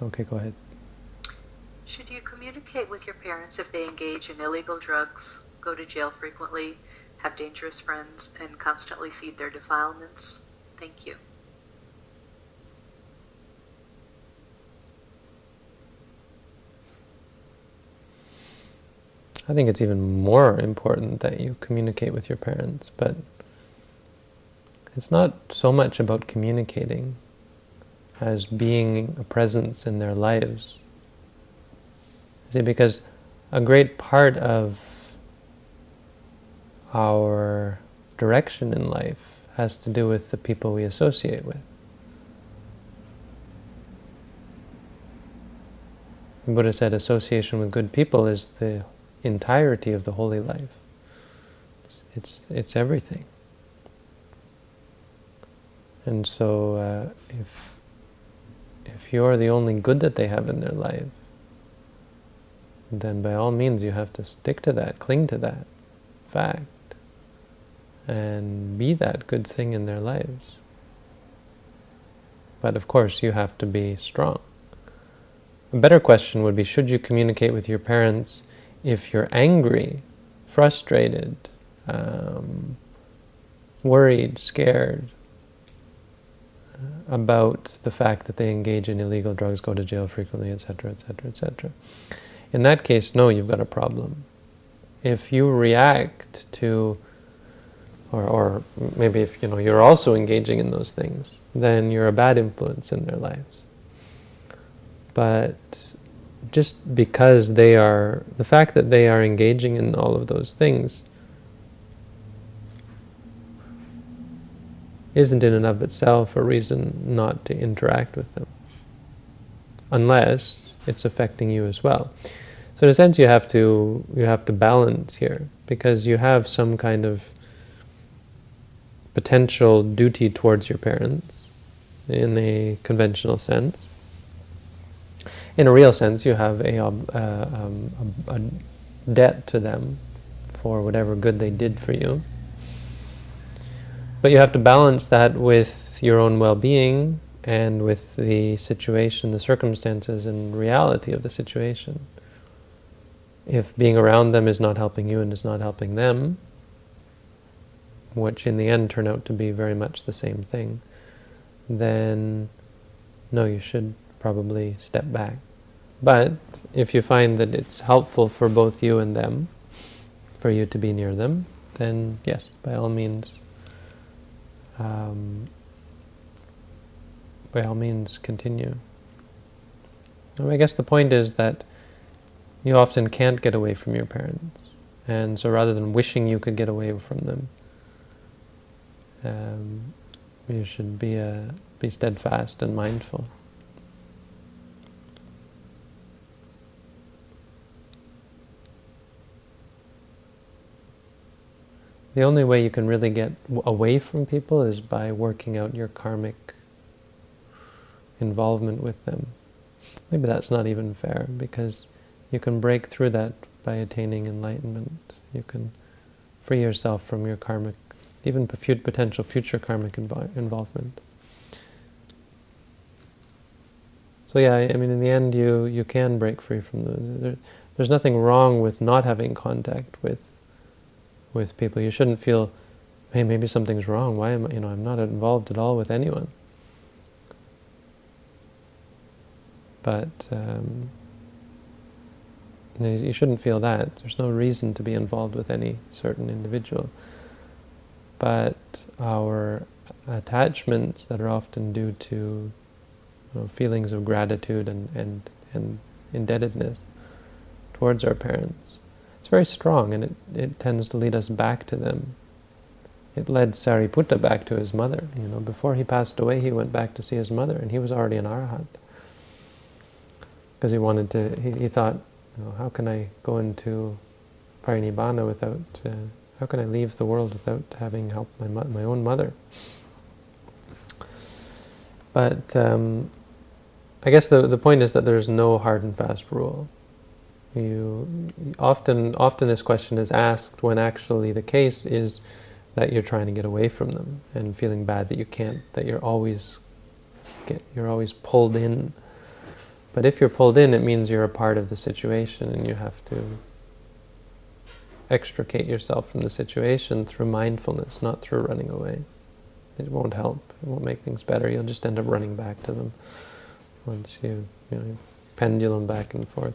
Okay, go ahead. Should you communicate with your parents if they engage in illegal drugs, go to jail frequently, have dangerous friends, and constantly feed their defilements? Thank you. I think it's even more important that you communicate with your parents, but it's not so much about communicating as being a presence in their lives. See, because a great part of our direction in life has to do with the people we associate with. The Buddha said association with good people is the entirety of the holy life. It's, it's everything. And so uh, if, if you're the only good that they have in their life, then by all means you have to stick to that, cling to that fact, and be that good thing in their lives. But of course you have to be strong. A better question would be, should you communicate with your parents if you're angry, frustrated, um, worried, scared about the fact that they engage in illegal drugs, go to jail frequently, etc., etc., etc. In that case, no, you've got a problem. If you react to, or, or maybe if you know you're also engaging in those things, then you're a bad influence in their lives. But just because they are, the fact that they are engaging in all of those things isn't in and of itself a reason not to interact with them, unless it's affecting you as well. So in a sense you have to, you have to balance here, because you have some kind of potential duty towards your parents in a conventional sense, in a real sense, you have a, uh, um, a, a, debt to them for whatever good they did for you. But you have to balance that with your own well-being and with the situation, the circumstances and reality of the situation. If being around them is not helping you and is not helping them, which in the end turn out to be very much the same thing, then no, you should probably step back. But if you find that it's helpful for both you and them, for you to be near them, then yes, by all means, um, by all means continue. I guess the point is that you often can't get away from your parents. And so rather than wishing you could get away from them, um, you should be, uh, be steadfast and mindful. The only way you can really get away from people is by working out your karmic involvement with them. Maybe that's not even fair, because you can break through that by attaining enlightenment. You can free yourself from your karmic, even potential future karmic involvement. So yeah, I mean, in the end, you you can break free from the. There, there's nothing wrong with not having contact with with people. You shouldn't feel, hey, maybe something's wrong. Why am I, you know, I'm not involved at all with anyone. But um, you shouldn't feel that. There's no reason to be involved with any certain individual. But our attachments that are often due to you know, feelings of gratitude and, and, and indebtedness towards our parents it's very strong and it, it tends to lead us back to them. It led Sariputta back to his mother. You know, before he passed away, he went back to see his mother, and he was already an arahant. Because he wanted to, he, he thought, how can I go into parinibbana without, uh, how can I leave the world without having helped my, my own mother? But um, I guess the, the point is that there's no hard and fast rule. You often, often this question is asked when actually the case is that you're trying to get away from them and feeling bad that you can't, that you're always, get, you're always pulled in. But if you're pulled in, it means you're a part of the situation and you have to extricate yourself from the situation through mindfulness, not through running away. It won't help. It won't make things better. You'll just end up running back to them once you, you know, pendulum back and forth.